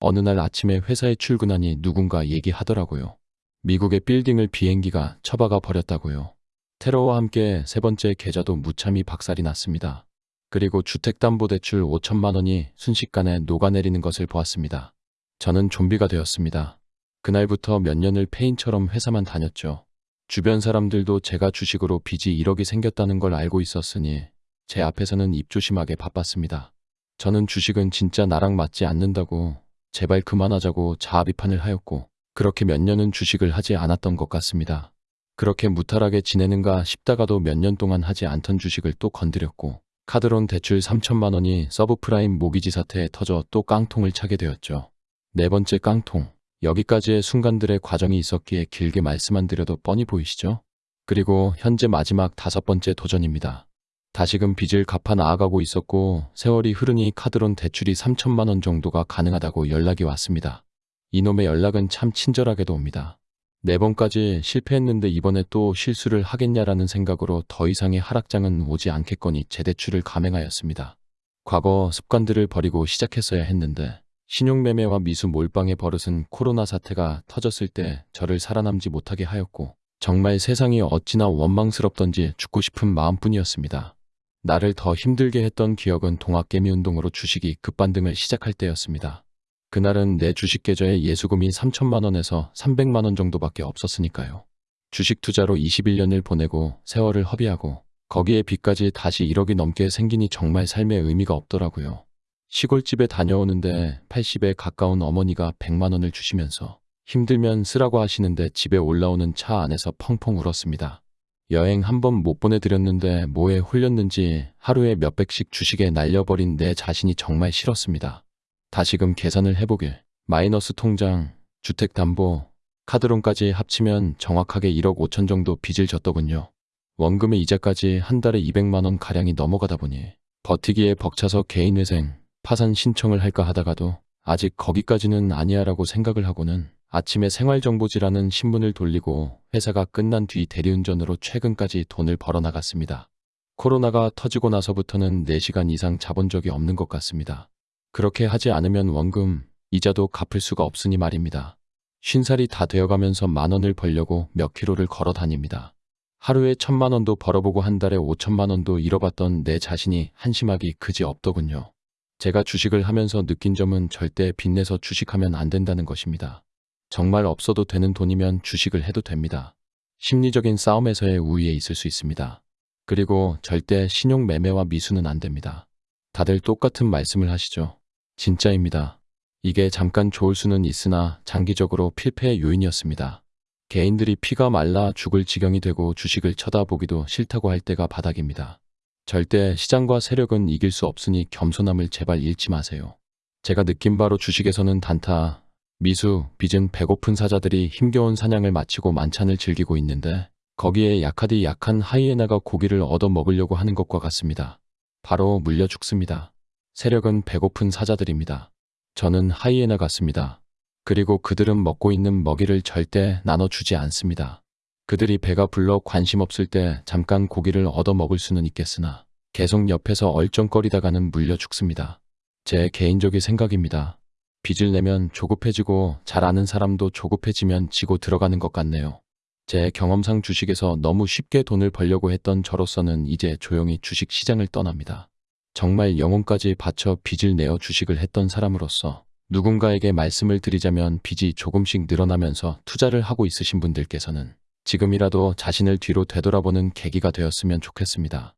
어느 날 아침에 회사에 출근하니 누군가 얘기하더라고요. 미국의 빌딩을 비행기가 처박아 버렸다고요. 테러와 함께 세 번째 계좌도 무참히 박살이 났습니다. 그리고 주택담보대출 5천만 원이 순식간에 녹아내리는 것을 보았습니다. 저는 좀비가 되었습니다. 그날부터 몇 년을 폐인처럼 회사만 다녔죠. 주변 사람들도 제가 주식으로 빚이 1억이 생겼다는 걸 알고 있었으니 제 앞에서는 입조심하게 바빴습니다. 저는 주식은 진짜 나랑 맞지 않는다고 제발 그만하자고 자아 비판을 하였고 그렇게 몇 년은 주식을 하지 않았던 것 같습니다. 그렇게 무탈하게 지내는가 싶다가도 몇 년 동안 하지 않던 주식을 또 건드렸고 카드론 대출 3천만 원이 서브프라임 모기지 사태에 터져 또 깡통을 차게 되었죠. 네 번째 깡통. 여기까지의 순간들의 과정이 있었기에 길게 말씀 안 드려도 뻔히 보이시죠? 그리고 현재 마지막 다섯 번째 도전입니다. 다시금 빚을 갚아 나아가고 있었고 세월이 흐르니 카드론 대출이 3천만 원 정도가 가능하다고 연락이 왔습니다. 이놈의 연락은 참 친절하게도 옵니다. 네 번까지 실패했는데 이번에 또 실수를 하겠냐라는 생각으로 더 이상의 하락장은 오지 않겠거니 재대출을 감행하였습니다. 과거 습관들을 버리고 시작했어야 했는데 신용매매와 미수 몰빵의 버릇은 코로나 사태가 터졌을 때 저를 살아남지 못하게 하였고 정말 세상이 어찌나 원망스럽던지 죽고 싶은 마음뿐이었습니다. 나를 더 힘들게 했던 기억은 동학개미 운동으로 주식이 급반등을 시작할 때였습니다. 그날은 내 주식 계좌에 예수금이 3천만 원에서 300만 원 정도밖에 없었으니까요. 주식 투자로 21년을 보내고 세월을 허비하고 거기에 빚까지 다시 1억이 넘게 생기니 정말 삶의 의미가 없더라고요. 시골집에 다녀오는데 80에 가까운 어머니가 100만 원을 주시면서 힘들면 쓰라고 하시는데 집에 올라오는 차 안에서 펑펑 울었습니다. 여행 한 번 못 보내드렸는데 뭐에 홀렸는지 하루에 몇백씩 주식에 날려버린 내 자신이 정말 싫었습니다. 다시금 계산을 해보길 마이너스 통장, 주택담보, 카드론까지 합치면 정확하게 1억 5천 정도 빚을 졌더군요. 원금의 이자까지 한 달에 200만 원 가량이 넘어가다 보니 버티기에 벅차서 개인회생, 파산 신청을 할까 하다가도 아직 거기까지는 아니야라고 생각을 하고는 아침에 생활정보지라는 신문을 돌리고 회사가 끝난 뒤 대리운전으로 최근까지 돈을 벌어 나갔습니다. 코로나가 터지고 나서부터는 4시간 이상 자본 적이 없는 것 같습니다. 그렇게 하지 않으면 원금, 이자도 갚을 수가 없으니 말입니다. 쉰살이 다 되어가면서 만 원을 벌려고 몇 킬로를 걸어 다닙니다. 하루에 천만 원도 벌어보고 한 달에 오천만 원도 잃어봤던 내 자신이 한심하기 그지 없더군요. 제가 주식을 하면서 느낀 점은 절대 빚내서 주식하면 안 된다는 것입니다. 정말 없어도 되는 돈이면 주식을 해도 됩니다. 심리적인 싸움에서의 우위에 있을 수 있습니다. 그리고 절대 신용 매매와 미수는 안 됩니다. 다들 똑같은 말씀을 하시죠. 진짜입니다. 이게 잠깐 좋을 수는 있으나 장기적으로 필패의 요인이었습니다. 개인들이 피가 말라 죽을 지경이 되고 주식을 쳐다보기도 싫다고 할 때가 바닥입니다. 절대 시장과 세력은 이길 수 없으니 겸손함을 제발 잃지 마세요. 제가 느낀 바로 주식에서는 단타, 미수, 빚은 배고픈 사자들이 힘겨운 사냥을 마치고 만찬을 즐기고 있는데 거기에 약하디 약한 하이에나가 고기를 얻어 먹으려고 하는 것과 같습니다. 바로 물려 죽습니다. 세력은 배고픈 사자들입니다. 저는 하이에나 같습니다. 그리고 그들은 먹고 있는 먹이를 절대 나눠주지 않습니다. 그들이 배가 불러 관심 없을 때 잠깐 고기를 얻어 먹을 수는 있겠으나 계속 옆에서 얼쩡거리다가는 물려 죽습니다. 제 개인적인 생각입니다. 빚을 내면 조급해지고 잘 아는 사람도 조급해지면 지고 들어가는 것 같네요. 제 경험상 주식에서 너무 쉽게 돈을 벌려고 했던 저로서는 이제 조용히 주식 시장을 떠납니다. 정말 영혼까지 바쳐 빚을 내어 주식을 했던 사람으로서 누군가에게 말씀을 드리자면 빚이 조금씩 늘어나면서 투자를 하고 있으신 분들께서는 지금이라도 자신을 뒤로 되돌아보는 계기가 되었으면 좋겠습니다.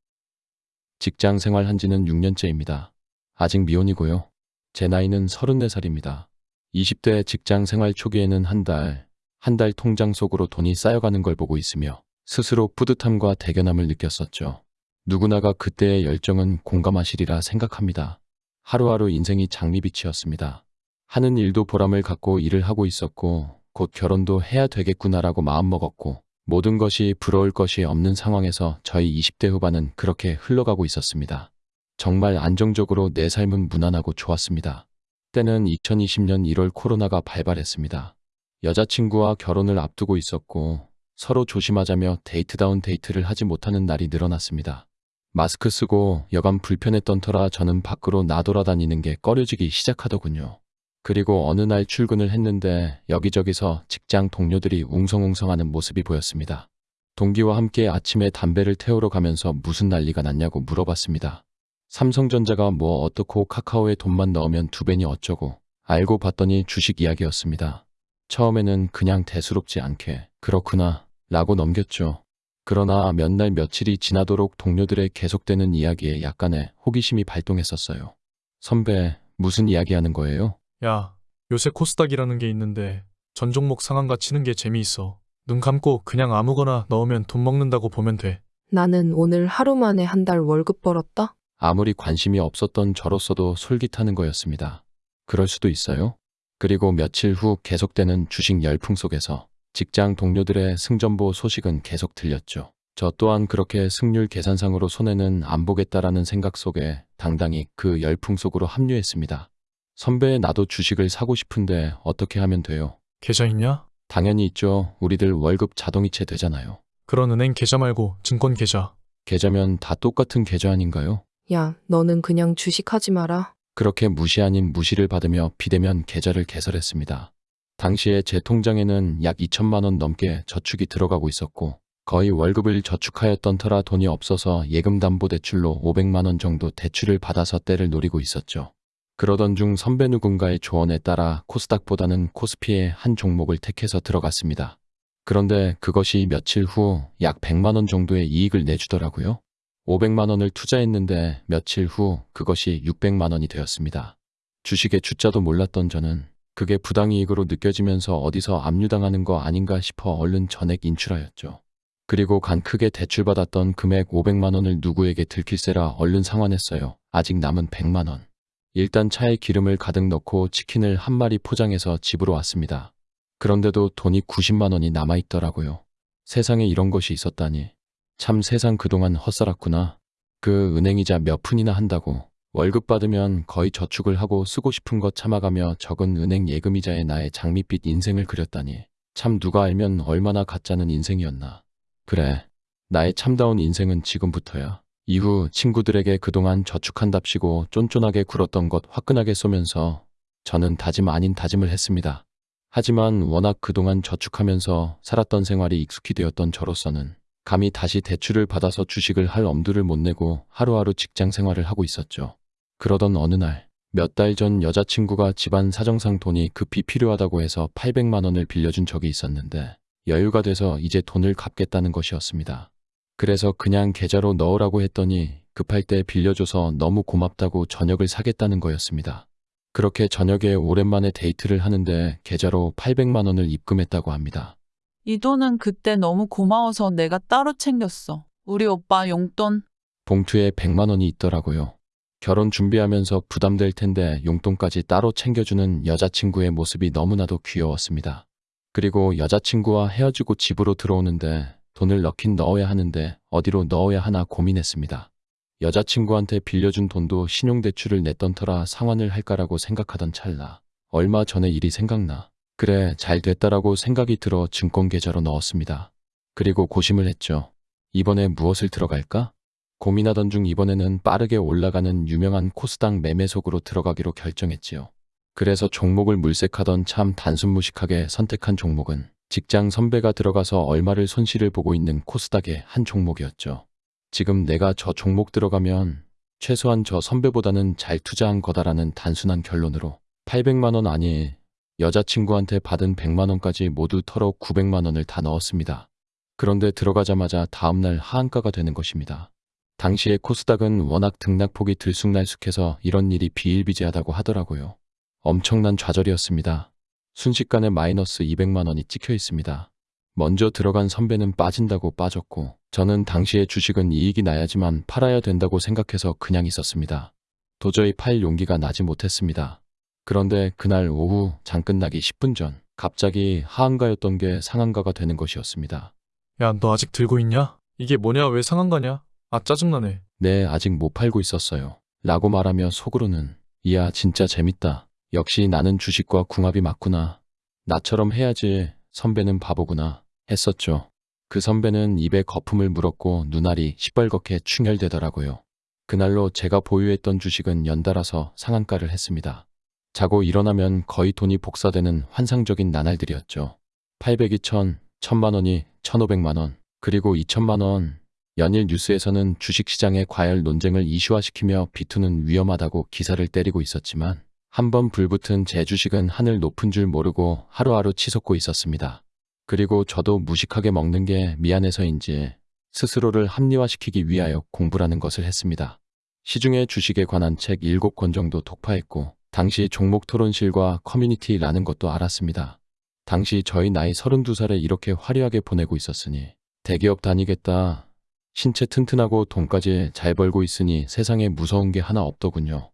직장 생활한 지는 6년째입니다. 아직 미혼이고요. 제 나이는 34살입니다. 20대 직장 생활 초기에는 한 달, 한 달 통장 속으로 돈이 쌓여가는 걸 보고 있으며 스스로 뿌듯함과 대견함을 느꼈었죠. 누구나가 그때의 열정은 공감하시리라 생각합니다. 하루하루 인생이 장미빛이었습니다. 하는 일도 보람을 갖고 일을 하고 있었고 곧 결혼도 해야 되겠구나라고 마음먹었고 모든 것이 부러울 것이 없는 상황에서 저희 20대 후반은 그렇게 흘러가고 있었습니다. 정말 안정적으로 내 삶은 무난하고 좋았습니다. 때는 2020년 1월 코로나가 발발했습니다. 여자친구와 결혼을 앞두고 있었고 서로 조심하자며 데이트다운 데이트를 하지 못하는 날이 늘어났습니다. 마스크 쓰고 여간 불편했던 터라 저는 밖으로 나돌아다니는 게 꺼려지기 시작하더군요. 그리고 어느 날 출근을 했는데 여기저기서 직장 동료들이 웅성웅성하는 모습이 보였습니다. 동기와 함께 아침에 담배를 태우러 가면서 무슨 난리가 났냐고 물어봤습니다. 삼성전자가 뭐 어떻고 카카오에 돈만 넣으면 두 배니 어쩌고 알고 봤더니 주식 이야기였습니다. 처음에는 그냥 대수롭지 않게 그렇구나 라고 넘겼죠. 그러나 몇 날 며칠이 지나도록 동료들의 계속되는 이야기에 약간의 호기심이 발동했었어요. 선배, 무슨 이야기 하는 거예요? 야, 요새 코스닥이라는 게 있는데 전 종목 상한가 치는 게 재미있어. 눈 감고 그냥 아무거나 넣으면 돈 먹는다고 보면 돼. 나는 오늘 하루 만에 한 달 월급 벌었다? 아무리 관심이 없었던 저로서도 솔깃하는 거였습니다. 그럴 수도 있어요. 그리고 며칠 후 계속되는 주식 열풍 속에서 직장 동료들의 승전보 소식은 계속 들렸죠. 저 또한 그렇게 승률 계산상으로 손해는 안 보겠다라는 생각 속에 당당히 그 열풍 속으로 합류했습니다. 선배 나도 주식을 사고 싶은데 어떻게 하면 돼요? 계좌 있냐? 당연히 있죠. 우리들 월급 자동이체 되잖아요. 그런 은행 계좌 말고 증권 계좌. 계좌면 다 똑같은 계좌 아닌가요? 야, 너는 그냥 주식하지 마라. 그렇게 무시 아닌 무시를 받으며 비대면 계좌를 개설했습니다. 당시에 제 통장에는 약 2천만 원 넘게 저축이 들어가고 있었고 거의 월급을 저축하였던 터라 돈이 없어서 예금담보대출로 500만 원 정도 대출을 받아서 때를 노리고 있었죠. 그러던 중 선배 누군가의 조언에 따라 코스닥보다는 코스피의 한 종목을 택해서 들어갔습니다. 그런데 그것이 며칠 후 약 100만 원 정도의 이익을 내주더라고요. 500만 원을 투자했는데 며칠 후 그것이 600만 원이 되었습니다. 주식의 주자도 몰랐던 저는 그게 부당이익으로 느껴지면서 어디서 압류당하는 거 아닌가 싶어 얼른 전액 인출하였죠. 그리고 간 크게 대출받았던 금액 500만 원을 누구에게 들킬세라 얼른 상환했어요. 아직 남은 100만 원. 일단 차에 기름을 가득 넣고 치킨을 한 마리 포장해서 집으로 왔습니다. 그런데도 돈이 90만 원이 남아있더라고요. 세상에 이런 것이 있었다니. 참 세상 그동안 헛살았구나. 그 은행이자 몇 푼이나 한다고. 월급 받으면 거의 저축을 하고 쓰고 싶은 것 참아가며 적은 은행 예금이자에 나의 장밋빛 인생을 그렸다니. 참 누가 알면 얼마나 가짜는 인생이었나. 그래. 나의 참다운 인생은 지금부터야. 이후 친구들에게 그동안 저축한답시고 쫀쫀하게 굴었던 것 화끈하게 쏘면서 저는 다짐 아닌 다짐을 했습니다. 하지만 워낙 그동안 저축하면서 살았던 생활이 익숙히 되었던 저로서는 감히 다시 대출을 받아서 주식을 할 엄두를 못 내고 하루하루 직장 생활을 하고 있었죠. 그러던 어느 날, 몇 달 전 여자친구가 집안 사정상 돈이 급히 필요하다고 해서 800만 원을 빌려준 적이 있었는데 여유가 돼서 이제 돈을 갚겠다는 것이었습니다. 그래서 그냥 계좌로 넣으라고 했더니 급할 때 빌려줘서 너무 고맙다고 저녁을 사겠다는 거였습니다. 그렇게 저녁에 오랜만에 데이트를 하는데 계좌로 800만 원을 입금했다고 합니다. 이 돈은 그때 너무 고마워서 내가 따로 챙겼어. 우리 오빠 용돈. 봉투에 100만 원이 있더라고요. 결혼 준비하면서 부담될 텐데 용돈까지 따로 챙겨주는 여자친구의 모습이 너무나도 귀여웠습니다. 그리고 여자친구와 헤어지고 집으로 들어오는데 돈을 넣긴 넣어야 하는데 어디로 넣어야 하나 고민했습니다. 여자친구한테 빌려준 돈도 신용대출을 냈던 터라 상환을 할까라고 생각하던 찰나. 얼마 전에 일이 생각나. 그래, 잘 됐다라고 생각이 들어 증권계좌로 넣었습니다. 그리고 고심을 했죠. 이번에 무엇을 들어갈까? 고민하던 중 이번에는 빠르게 올라가는 유명한 코스닥 매매속으로 들어가기로 결정했지요. 그래서 종목을 물색하던 참 단순무식하게 선택한 종목은 직장 선배가 들어가서 얼마를 손실을 보고 있는 코스닥의 한 종목이었죠. 지금 내가 저 종목 들어가면 최소한 저 선배보다는 잘 투자한 거다라는 단순한 결론으로 800만 원 아니 여자친구한테 받은 100만 원까지 모두 털어 900만 원을 다 넣었습니다. 그런데 들어가자마자 다음날 하한가가 되는 것입니다. 당시에 코스닥은 워낙 등락폭이 들쑥날쑥해서 이런 일이 비일비재하다고 하더라고요. 엄청난 좌절이었습니다. 순식간에 마이너스 200만 원이 찍혀 있습니다. 먼저 들어간 선배는 빠진다고 빠졌고 저는 당시에 주식은 이익이 나야지만 팔아야 된다고 생각해서 그냥 있었습니다. 도저히 팔 용기가 나지 못했습니다. 그런데 그날 오후 장 끝나기 10분 전 갑자기 하한가였던 게 상한가가 되는 것이었습니다. 야, 너 아직 들고 있냐? 이게 뭐냐? 왜 상한가냐? 아, 짜증나네. 네, 아직 못 팔고 있었어요. 라고 말하며 속으로는 이야 진짜 재밌다. 역시 나는 주식과 궁합이 맞구나. 나처럼 해야지 선배는 바보구나 했었죠. 그 선배는 입에 거품을 물었고 눈알이 시뻘겋게 충혈되더라고요. 그날로 제가 보유했던 주식은 연달아서 상한가를 했습니다. 자고 일어나면 거의 돈이 복사되는 환상적인 나날들이었죠. 800이 1000, 1000만 원이 1500만 원, 그리고 2000만 원. 연일 뉴스에서는 주식시장의 과열 논쟁을 이슈화시키며 비투는 위험하다고 기사를 때리고 있었지만 한번 불붙은 제 주식은 하늘 높은 줄 모르고 하루하루 치솟고 있었습니다. 그리고 저도 무식하게 먹는 게 미안해서인지 스스로를 합리화시키기 위하여 공부라는 것을 했습니다. 시중에 주식에 관한 책 7권 정도 독파했고 당시 종목 토론실과 커뮤니티라는 것도 알았습니다. 당시 저희 나이 32살에 이렇게 화려하게 보내고 있었으니 대기업 다니겠다. 신체 튼튼하고 돈까지 잘 벌고 있으니 세상에 무서운 게 하나 없더군요.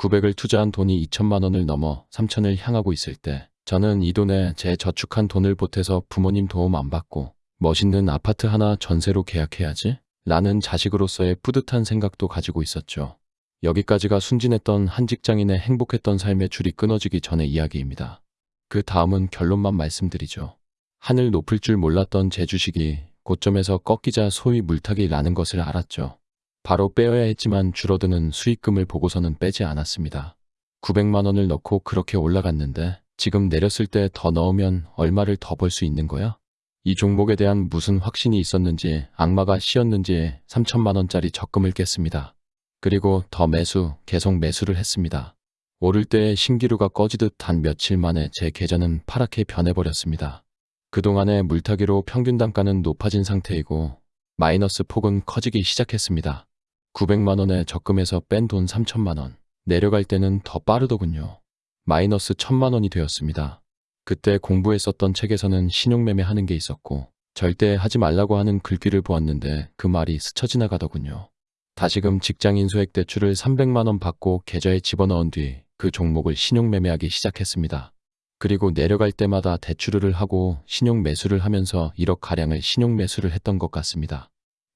900을 투자한 돈이 2천만 원을 넘어 3천을 향하고 있을 때 저는 이 돈에 제 저축한 돈을 보태서 부모님 도움 안 받고 멋있는 아파트 하나 전세로 계약해야지? 라는 자식으로서의 뿌듯한 생각도 가지고 있었죠. 여기까지가 순진했던 한 직장인의 행복했던 삶의 줄이 끊어지기 전의 이야기입니다. 그 다음은 결론만 말씀드리죠. 하늘 높을 줄 몰랐던 제 주식이 고점에서 꺾이자 소위 물타기 라는 것을 알았죠. 바로 빼어야 했지만 줄어드는 수익금을 보고서는 빼지 않았습니다. 900만 원을 넣고 그렇게 올라갔는데 지금 내렸을 때 더 넣으면 얼마를 더 벌 수 있는 거야? 이 종목에 대한 무슨 확신이 있었는지 악마가 씌었는지 3천만 원짜리 적금을 깼습니다. 그리고 더 매수, 계속 매수를 했습니다. 오를 때의 신기루가 꺼지듯 단 며칠 만에 제 계좌는 파랗게 변해버렸습니다. 그동안의 물타기로 평균 단가는 높아진 상태이고 마이너스 폭은 커지기 시작했습니다. 900만 원에 적금에서 뺀 돈 3천만 원. 내려갈 때는 더 빠르더군요. 마이너스 1000만 원이 되었습니다. 그때 공부했었던 책에서는 신용매매 하는 게 있었고 절대 하지 말라고 하는 글귀를 보았는데 그 말이 스쳐 지나가더군요. 다시금 직장인 소액 대출을 300만 원 받고 계좌에 집어넣은 뒤 그 종목을 신용매매하기 시작했습니다. 그리고 내려갈 때마다 대출을 하고 신용 매수를 하면서 1억 가량을 신용 매수를 했던 것 같습니다.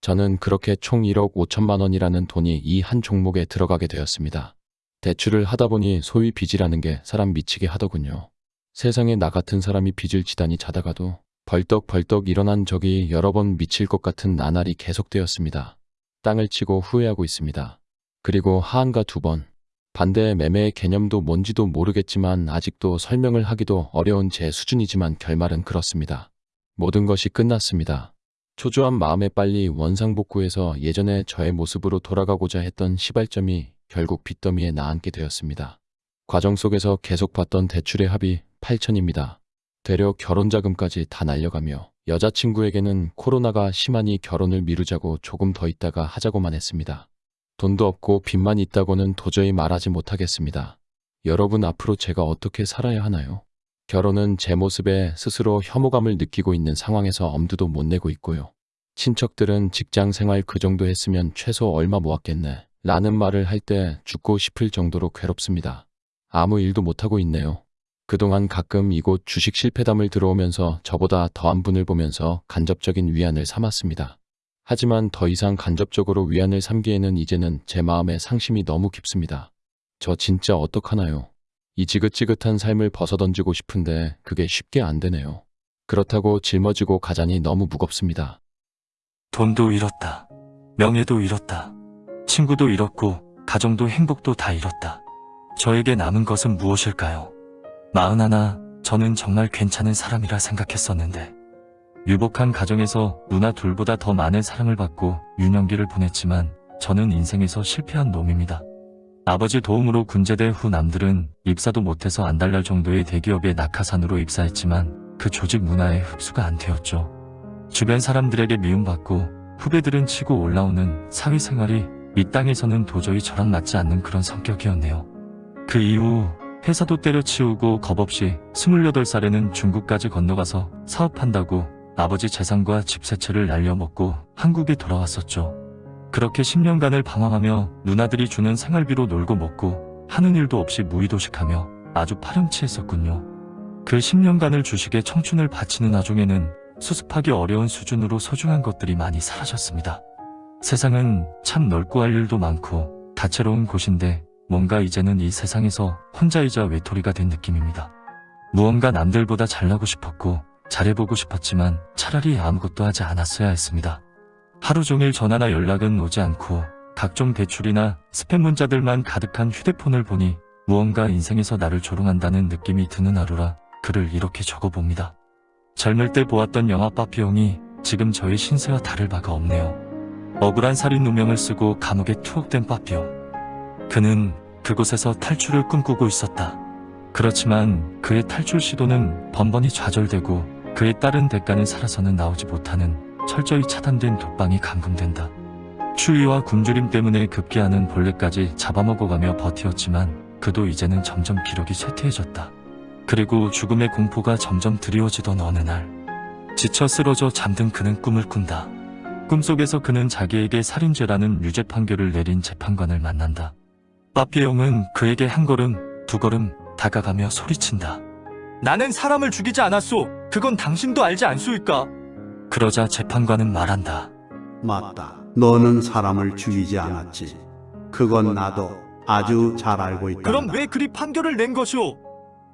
저는 그렇게 총 1억 5천만 원이라는 돈이 이 한 종목에 들어가게 되었습니다. 대출을 하다 보니 소위 빚이라는 게 사람 미치게 하더군요. 세상에 나 같은 사람이 빚을 지다니 자다가도 벌떡벌떡 일어난 적이 여러 번 미칠 것 같은 나날이 계속되었습니다. 땅을 치고 후회하고 있습니다. 그리고 하한가 두 번. 반대의 매매의 개념도 뭔지도 모르겠지만 아직도 설명을 하기도 어려운 제 수준이지만 결말은 그렇습니다. 모든 것이 끝났습니다. 초조한 마음에 빨리 원상복구해서 예전의 저의 모습으로 돌아가고자 했던 시발점이 결국 빚더미에 나앉게 되었습니다. 과정 속에서 계속 받던 대출의 합이 8천입니다. 되려 결혼 자금까지 다 날려가며 여자친구에게는 코로나가 심하니 결혼을 미루자고 조금 더 있다가 하자고만 했습니다. 돈도 없고 빚만 있다고는 도저히 말하지 못하겠습니다. 여러분 앞으로 제가 어떻게 살아야 하나요? 결혼은 제 모습에 스스로 혐오감을 느끼고 있는 상황에서 엄두도 못 내고 있고요. 친척들은 직장 생활 그 정도 했으면 최소 얼마 모았겠네. 라는 말을 할 때 죽고 싶을 정도로 괴롭습니다. 아무 일도 못하고 있네요. 그동안 가끔 이곳 주식 실패담을 들어오면서 저보다 더한 분을 보면서 간접적인 위안을 삼았습니다. 하지만 더 이상 간접적으로 위안을 삼기에는 이제는 제 마음의 상심이 너무 깊습니다. 저 진짜 어떡하나요? 이 지긋지긋한 삶을 벗어던지고 싶은데 그게 쉽게 안 되네요. 그렇다고 짊어지고 가자니 너무 무겁습니다. 돈도 잃었다. 명예도 잃었다. 친구도 잃었고 가정도 행복도 다 잃었다. 저에게 남은 것은 무엇일까요? 마흔하나 저는 정말 괜찮은 사람이라 생각했었는데 유복한 가정에서 누나 둘보다 더 많은 사랑을 받고 유년기를 보냈지만 저는 인생에서 실패한 놈입니다. 아버지 도움으로 군제대 후 남들은 입사도 못해서 안달날 정도의 대기업에 낙하산으로 입사했지만 그 조직 문화에 흡수가 안 되었죠. 주변 사람들에게 미움받고 후배들은 치고 올라오는 사회생활이 이 땅에서는 도저히 저랑 맞지 않는 그런 성격이었네요. 그 이후 회사도 때려치우고 겁없이 28살에는 중국까지 건너가서 사업한다고 아버지 재산과 집세 채를 날려먹고 한국에 돌아왔었죠. 그렇게 10년간을 방황하며 누나들이 주는 생활비로 놀고 먹고 하는 일도 없이 무의도식하며 아주 파렴치했었군요. 그 10년간을 주식에 청춘을 바치는 나중에는 수습하기 어려운 수준으로 소중한 것들이 많이 사라졌습니다. 세상은 참 넓고 할 일도 많고 다채로운 곳인데 뭔가 이제는 이 세상에서 혼자이자 외톨이가 된 느낌입니다. 무언가 남들보다 잘나고 싶었고 잘해보고 싶었지만 차라리 아무것도 하지 않았어야 했습니다. 하루 종일 전화나 연락은 오지 않고 각종 대출이나 스팸 문자들만 가득한 휴대폰을 보니 무언가 인생에서 나를 조롱한다는 느낌이 드는 하루라 글을 이렇게 적어봅니다. 젊을 때 보았던 영화 빠삐용이 지금 저의 신세와 다를 바가 없네요. 억울한 살인 누명을 쓰고 감옥에 투옥된 빠삐용. 그는 그곳에서 탈출을 꿈꾸고 있었다. 그렇지만 그의 탈출 시도는 번번이 좌절되고 그에 따른 대가는 살아서는 나오지 못하는 철저히 차단된 독방이 감금된다. 추위와 굶주림 때문에 급기야는 벌레까지 잡아먹어가며 버티었지만 그도 이제는 점점 기력이 쇠퇴해졌다. 그리고 죽음의 공포가 점점 드리워지던 어느 날 지쳐 쓰러져 잠든 그는 꿈을 꾼다. 꿈속에서 그는 자기에게 살인죄라는 유죄 판결을 내린 재판관을 만난다. 빠삐용은 그에게 한 걸음, 두 걸음 다가가며 소리친다. 나는 사람을 죽이지 않았소. 그건 당신도 알지 않소이까? 그러자 재판관은 말한다. 맞다. 너는 사람을 죽이지 않았지. 그건 나도 아주 잘 알고 있다. 그럼 왜 그리 판결을 낸 것이오?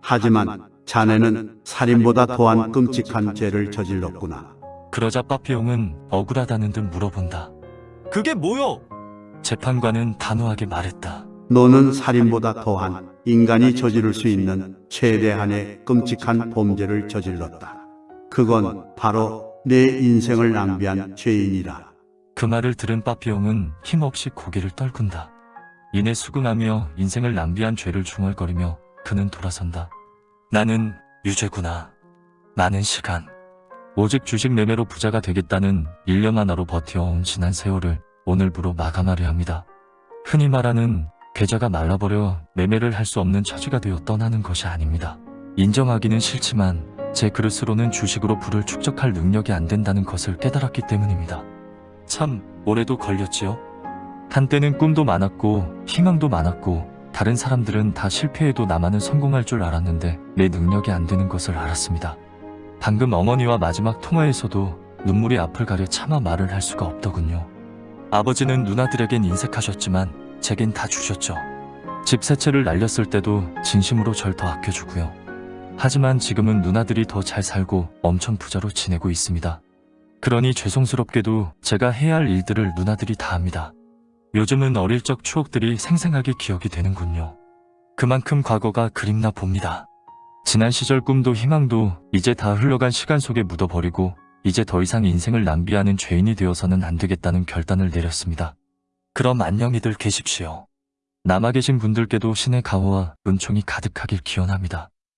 하지만 자네는 살인보다 더한 끔찍한 죄를 저질렀구나. 그러자 빠삐용은 억울하다는 듯 물어본다. 그게 뭐요? 재판관은 단호하게 말했다. 너는 살인보다 더한 인간이 저지를 수 있는 최대한의 끔찍한 범죄를 저질렀다. 그건 바로 내 인생을 낭비한 죄인이라. 그 말을 들은 빠삐용은 힘없이 고개를 떨군다. 이내 수긍하며 인생을 낭비한 죄를 중얼거리며 그는 돌아선다. 나는 유죄구나. 많은 시간. 오직 주식 매매로 부자가 되겠다는 일념 하나로 버텨온 지난 세월을 오늘부로 마감하려 합니다. 흔히 말하는 계좌가 말라버려 매매를 할 수 없는 처지가 되어 떠나는 것이 아닙니다. 인정하기는 싫지만 제 그릇으로는 주식으로 부를 축적할 능력이 안 된다는 것을 깨달았기 때문입니다. 참 오래도 걸렸지요. 한때는 꿈도 많았고 희망도 많았고 다른 사람들은 다 실패해도 나만은 성공할 줄 알았는데 내 능력이 안 되는 것을 알았습니다. 방금 어머니와 마지막 통화에서도 눈물이 앞을 가려 차마 말을 할 수가 없더군요. 아버지는 누나들에겐 인색하셨지만 제겐 다 주셨죠. 집 세 채를 날렸을 때도 진심으로 절 더 아껴주고요. 하지만 지금은 누나들이 더 잘 살고 엄청 부자로 지내고 있습니다. 그러니 죄송스럽게도 제가 해야 할 일들을 누나들이 다 합니다. 요즘은 어릴 적 추억들이 생생하게 기억이 되는군요. 그만큼 과거가 그립나 봅니다. 지난 시절 꿈도 희망도 이제 다 흘러간 시간 속에 묻어버리고 이제 더 이상 인생을 낭비하는 죄인이 되어서는 안 되겠다는 결단을 내렸습니다. 그럼 안녕히들 계십시오. 남아 계신 분들께도 신의 가호와 은총이 가득하길 기원합니다.